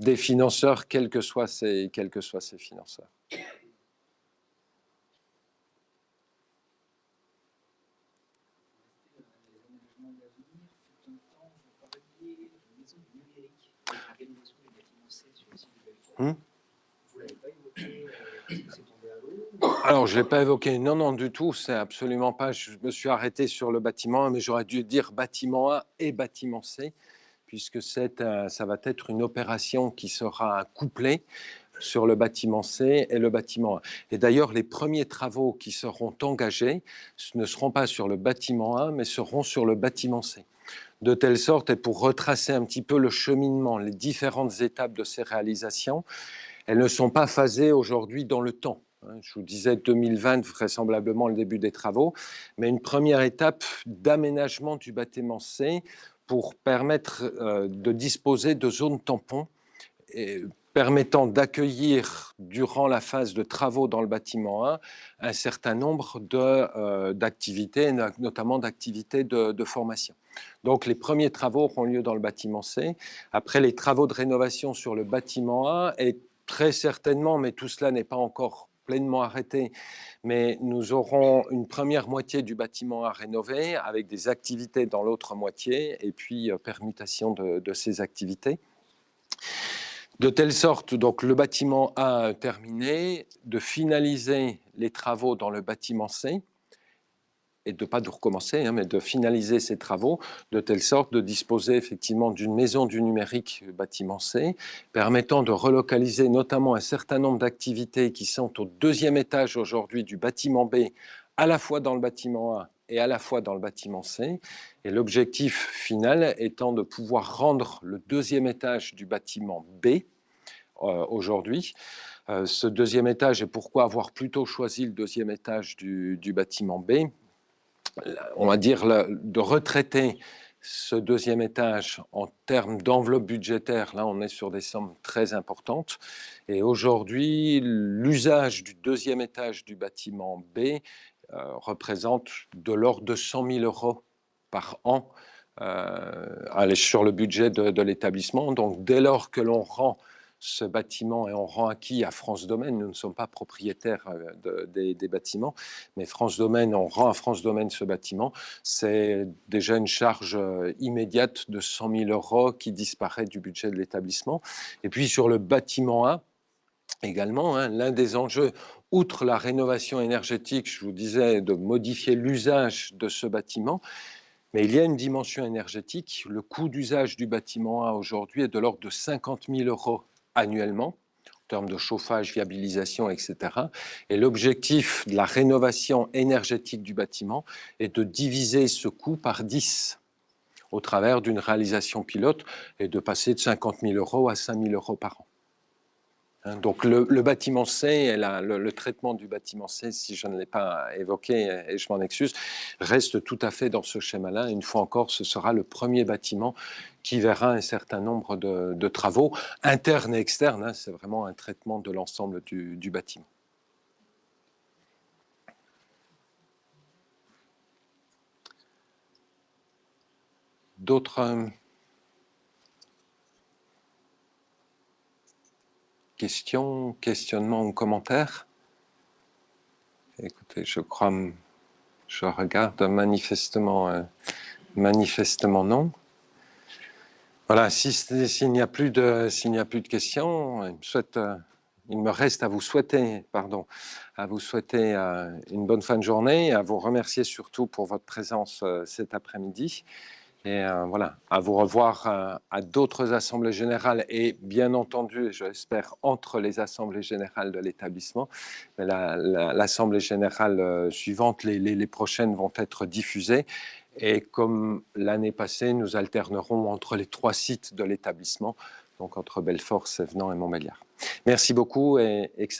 des financeurs, quels que soient ces, quels que soient ces financeurs. Hmm? Alors, je ne l'ai pas évoqué. Non, non, du tout. C'est absolument pas. Je me suis arrêté sur le bâtiment mais j'aurais dû dire bâtiment A et bâtiment C, puisque euh, ça va être une opération qui sera couplée sur le bâtiment C et le bâtiment A. Et d'ailleurs, les premiers travaux qui seront engagés ne seront pas sur le bâtiment A, mais seront sur le bâtiment C. De telle sorte, et pour retracer un petit peu le cheminement, les différentes étapes de ces réalisations, elles ne sont pas phasées aujourd'hui dans le temps je vous disais 2020, vraisemblablement le début des travaux, mais une première étape d'aménagement du bâtiment C pour permettre euh, de disposer de zones tampons et permettant d'accueillir durant la phase de travaux dans le bâtiment 1 un certain nombre euh, d'activités, notamment d'activités de, de, formation. Donc les premiers travaux auront lieu dans le bâtiment C. Après les travaux de rénovation sur le bâtiment 1 et très certainement, mais tout cela n'est pas encore pleinement arrêté, mais nous aurons une première moitié du bâtiment à rénover avec des activités dans l'autre moitié et puis euh, permutation de, ces activités. De telle sorte, donc le bâtiment A terminé, de finaliser les travaux dans le bâtiment C, et de pas de recommencer, hein, mais de finaliser ces travaux de telle sorte de disposer effectivement d'une maison du numérique bâtiment C, permettant de relocaliser notamment un certain nombre d'activités qui sont au deuxième étage aujourd'hui du bâtiment B, à la fois dans le bâtiment A et à la fois dans le bâtiment C. Et l'objectif final étant de pouvoir rendre le deuxième étage du bâtiment B euh, aujourd'hui. Euh, ce deuxième étage, et pourquoi avoir plutôt choisi le deuxième étage du, du bâtiment B? On va dire de retraiter ce deuxième étage en termes d'enveloppe budgétaire, là on est sur des sommes très importantes. Et aujourd'hui, l'usage du deuxième étage du bâtiment B euh, représente de l'ordre de 100 000 euros par an euh, sur le budget de, l'établissement. Donc, dès lors que l'on rend ce bâtiment et on rend acquis à France Domaine, nous ne sommes pas propriétaires euh, des, bâtiments, mais France Domaine, on rend à France Domaine ce bâtiment, c'est déjà une charge immédiate de 100 000 euros qui disparaît du budget de l'établissement. Et puis sur le bâtiment A, également, hein, l'un des enjeux, outre la rénovation énergétique, je vous disais, de modifier l'usage de ce bâtiment, mais il y a une dimension énergétique. Le coût d'usage du bâtiment A aujourd'hui est de l'ordre de 50 000 euros annuellement, en termes de chauffage, viabilisation, etc. Et l'objectif de la rénovation énergétique du bâtiment est de diviser ce coût par 10 au travers d'une réalisation pilote et de passer de 50 000 euros à 5 000 euros par an. Hein, donc le, bâtiment C le, traitement du bâtiment C, si je ne l'ai pas évoqué et je m'en excuse, reste tout à fait dans ce schéma-là. Une fois encore, ce sera le premier bâtiment qui verra un certain nombre de, travaux internes et externes. Hein. C'est vraiment un traitement de l'ensemble du, du bâtiment. D'autres questions, questionnements ou commentaires Écoutez, je crois, je regarde manifestement, euh, manifestement non. Voilà, s'il n'y a plus de, questions, il me, euh, il me reste à vous souhaiter, pardon, à vous souhaiter euh, une bonne fin de journée, à vous remercier surtout pour votre présence cet après-midi. Et euh, voilà, à vous revoir euh, à d'autres assemblées générales et bien entendu, j'espère, entre les assemblées générales de l'établissement. L'assemblée générale euh, suivante, les, prochaines vont être diffusées. Et comme l'année passée, nous alternerons entre les trois sites de l'établissement, donc entre Belfort, Sévenant et Montbéliard. Merci beaucoup et excellent.